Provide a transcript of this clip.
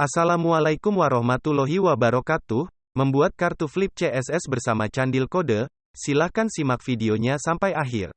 Assalamualaikum warahmatullahi wabarakatuh. Membuat kartu flip CSS bersama Candil Kode. Silahkan simak videonya sampai akhir.